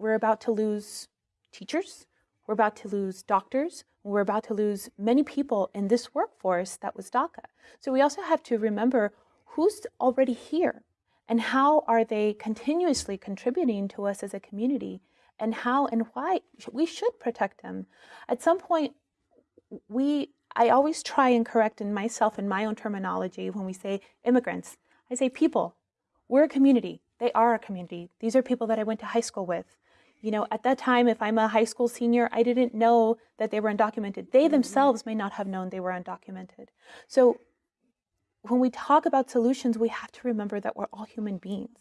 we're about to lose teachers, we're about to lose doctors, we're about to lose many people in this workforce that was DACA. So we also have to remember who's already here and how are they continuously contributing to us as a community and how and why we should protect them. At some point, we I always try and correct in myself in my own terminology when we say immigrants. I say people. We're a community. They are a community. These are people that I went to high school with. You know, at that time, if I'm a high school senior, I didn't know that they were undocumented. They mm-hmm. themselves may not have known they were undocumented. So when we talk about solutions, we have to remember that we're all human beings.